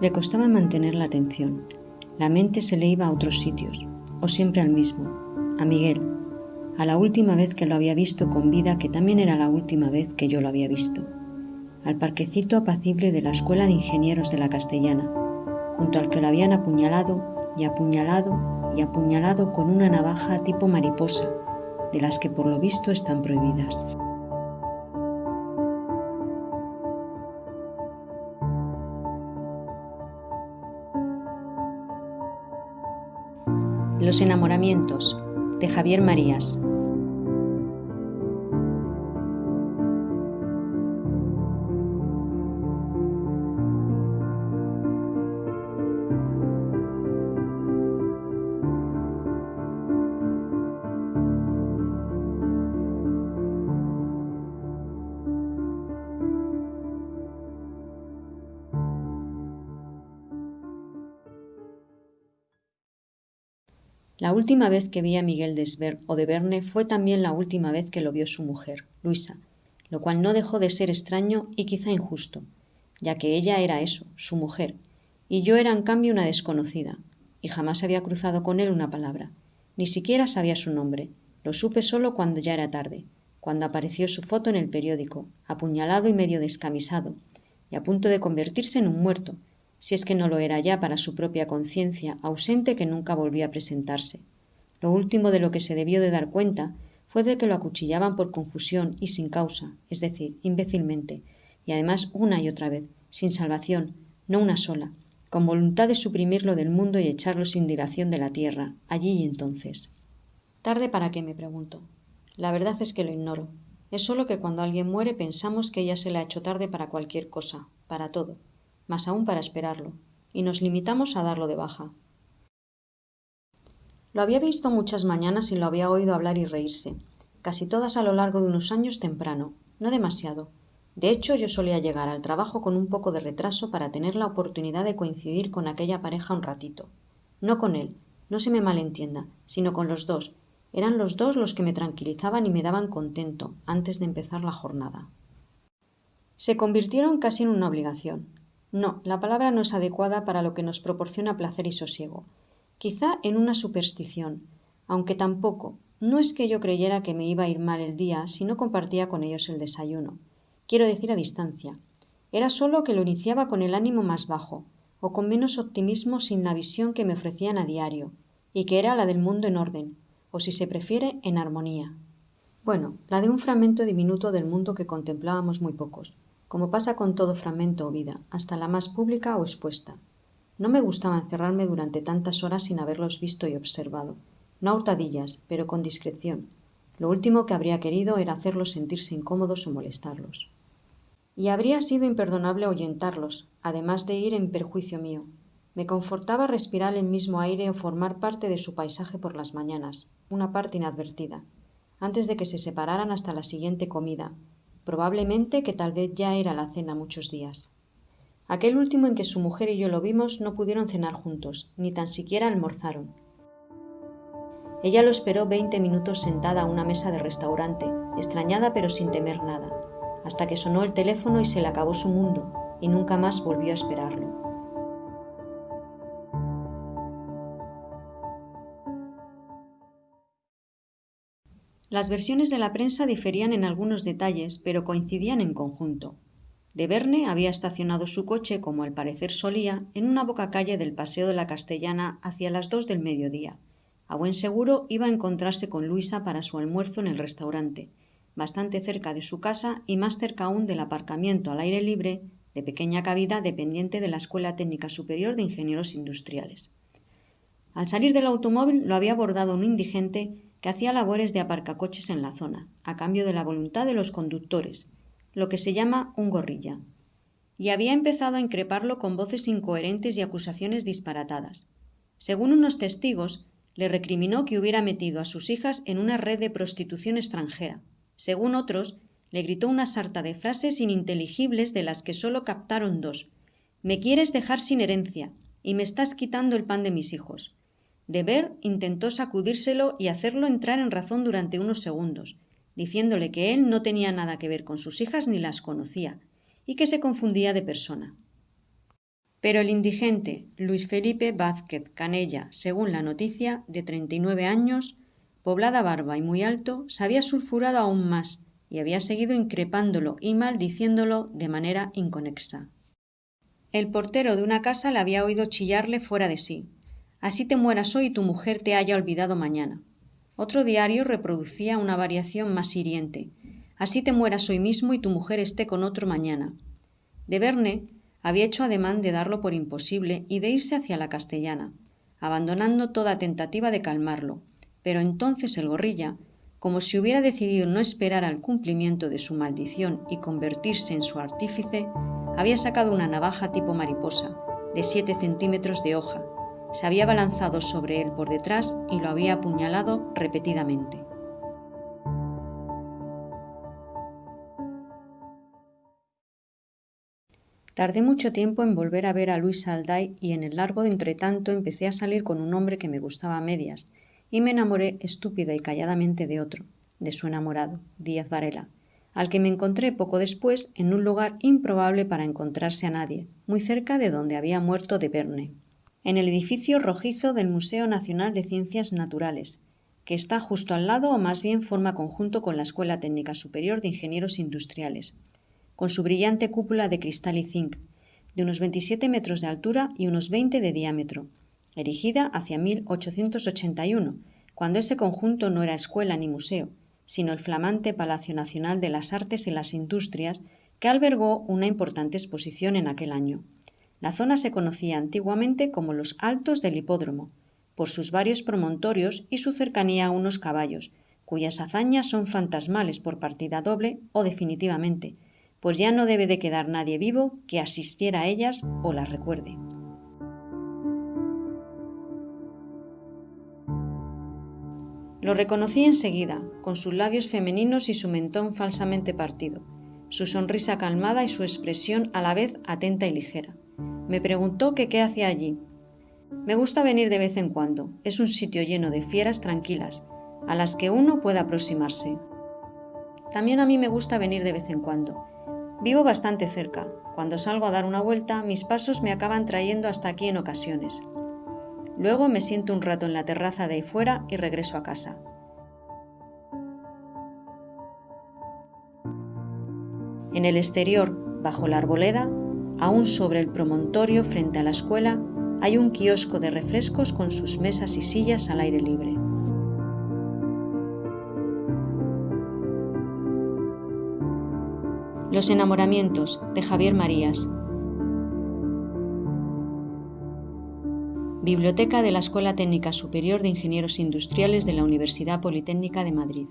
Le costaba mantener la atención. La mente se le iba a otros sitios, o siempre al mismo, a Miguel, a la última vez que lo había visto con vida, que también era la última vez que yo lo había visto, al parquecito apacible de la Escuela de Ingenieros de la Castellana, junto al que lo habían apuñalado y apuñalado y apuñalado con una navaja tipo mariposa, de las que por lo visto están prohibidas. Los enamoramientos de Javier Marías. La última vez que vi a Miguel Desver o de Verne fue también la última vez que lo vio su mujer, Luisa, lo cual no dejó de ser extraño y quizá injusto, ya que ella era eso, su mujer, y yo era en cambio una desconocida, y jamás había cruzado con él una palabra, ni siquiera sabía su nombre, lo supe solo cuando ya era tarde, cuando apareció su foto en el periódico, apuñalado y medio descamisado, y a punto de convertirse en un muerto, si es que no lo era ya para su propia conciencia, ausente que nunca volvió a presentarse. Lo último de lo que se debió de dar cuenta fue de que lo acuchillaban por confusión y sin causa, es decir, imbécilmente, y además una y otra vez, sin salvación, no una sola, con voluntad de suprimirlo del mundo y echarlo sin dilación de la tierra, allí y entonces. ¿Tarde para qué? me pregunto. La verdad es que lo ignoro. Es solo que cuando alguien muere pensamos que ya se le ha hecho tarde para cualquier cosa, para todo más aún para esperarlo, y nos limitamos a darlo de baja. Lo había visto muchas mañanas y lo había oído hablar y reírse, casi todas a lo largo de unos años temprano, no demasiado. De hecho, yo solía llegar al trabajo con un poco de retraso para tener la oportunidad de coincidir con aquella pareja un ratito. No con él, no se me malentienda, sino con los dos. Eran los dos los que me tranquilizaban y me daban contento antes de empezar la jornada. Se convirtieron casi en una obligación. No, la palabra no es adecuada para lo que nos proporciona placer y sosiego. Quizá en una superstición, aunque tampoco. No es que yo creyera que me iba a ir mal el día si no compartía con ellos el desayuno. Quiero decir a distancia. Era solo que lo iniciaba con el ánimo más bajo, o con menos optimismo sin la visión que me ofrecían a diario, y que era la del mundo en orden, o si se prefiere, en armonía. Bueno, la de un fragmento diminuto del mundo que contemplábamos muy pocos, como pasa con todo fragmento o vida, hasta la más pública o expuesta. No me gustaba encerrarme durante tantas horas sin haberlos visto y observado. No a hurtadillas, pero con discreción. Lo último que habría querido era hacerlos sentirse incómodos o molestarlos. Y habría sido imperdonable ahuyentarlos, además de ir en perjuicio mío. Me confortaba respirar el mismo aire o formar parte de su paisaje por las mañanas, una parte inadvertida, antes de que se separaran hasta la siguiente comida, probablemente que tal vez ya era la cena muchos días. Aquel último en que su mujer y yo lo vimos no pudieron cenar juntos, ni tan siquiera almorzaron. Ella lo esperó veinte minutos sentada a una mesa de restaurante, extrañada pero sin temer nada, hasta que sonó el teléfono y se le acabó su mundo, y nunca más volvió a esperarlo. Las versiones de la prensa diferían en algunos detalles, pero coincidían en conjunto. De Verne había estacionado su coche, como al parecer solía, en una boca calle del Paseo de la Castellana hacia las dos del mediodía. A buen seguro iba a encontrarse con Luisa para su almuerzo en el restaurante, bastante cerca de su casa y más cerca aún del aparcamiento al aire libre de pequeña cabida dependiente de la Escuela Técnica Superior de Ingenieros Industriales. Al salir del automóvil lo había abordado un indigente que hacía labores de aparcacoches en la zona, a cambio de la voluntad de los conductores, lo que se llama un gorrilla. Y había empezado a increparlo con voces incoherentes y acusaciones disparatadas. Según unos testigos, le recriminó que hubiera metido a sus hijas en una red de prostitución extranjera. Según otros, le gritó una sarta de frases ininteligibles de las que solo captaron dos. Me quieres dejar sin herencia y me estás quitando el pan de mis hijos. Deber intentó sacudírselo y hacerlo entrar en razón durante unos segundos, diciéndole que él no tenía nada que ver con sus hijas ni las conocía, y que se confundía de persona. Pero el indigente Luis Felipe Vázquez Canella, según la noticia, de 39 años, poblada barba y muy alto, se había sulfurado aún más y había seguido increpándolo y maldiciéndolo de manera inconexa. El portero de una casa le había oído chillarle fuera de sí. Así te mueras hoy y tu mujer te haya olvidado mañana. Otro diario reproducía una variación más hiriente. Así te mueras hoy mismo y tu mujer esté con otro mañana. De Verne había hecho ademán de darlo por imposible y de irse hacia la castellana, abandonando toda tentativa de calmarlo. Pero entonces el gorrilla, como si hubiera decidido no esperar al cumplimiento de su maldición y convertirse en su artífice, había sacado una navaja tipo mariposa, de siete centímetros de hoja, se había balanzado sobre él por detrás y lo había apuñalado repetidamente. Tardé mucho tiempo en volver a ver a Luis Alday y en el largo entretanto empecé a salir con un hombre que me gustaba a medias y me enamoré estúpida y calladamente de otro, de su enamorado, Díaz Varela, al que me encontré poco después en un lugar improbable para encontrarse a nadie, muy cerca de donde había muerto de Verne en el edificio rojizo del Museo Nacional de Ciencias Naturales, que está justo al lado o más bien forma conjunto con la Escuela Técnica Superior de Ingenieros Industriales, con su brillante cúpula de cristal y zinc, de unos 27 metros de altura y unos 20 de diámetro, erigida hacia 1881, cuando ese conjunto no era escuela ni museo, sino el flamante Palacio Nacional de las Artes y las Industrias, que albergó una importante exposición en aquel año. La zona se conocía antiguamente como los Altos del Hipódromo, por sus varios promontorios y su cercanía a unos caballos, cuyas hazañas son fantasmales por partida doble o definitivamente, pues ya no debe de quedar nadie vivo que asistiera a ellas o las recuerde. Lo reconocí enseguida, con sus labios femeninos y su mentón falsamente partido, su sonrisa calmada y su expresión a la vez atenta y ligera. Me preguntó que qué hacía allí. Me gusta venir de vez en cuando. Es un sitio lleno de fieras tranquilas, a las que uno puede aproximarse. También a mí me gusta venir de vez en cuando. Vivo bastante cerca. Cuando salgo a dar una vuelta, mis pasos me acaban trayendo hasta aquí en ocasiones. Luego me siento un rato en la terraza de ahí fuera y regreso a casa. En el exterior, bajo la arboleda, Aún sobre el promontorio frente a la escuela hay un kiosco de refrescos con sus mesas y sillas al aire libre. Los enamoramientos de Javier Marías. Biblioteca de la Escuela Técnica Superior de Ingenieros Industriales de la Universidad Politécnica de Madrid.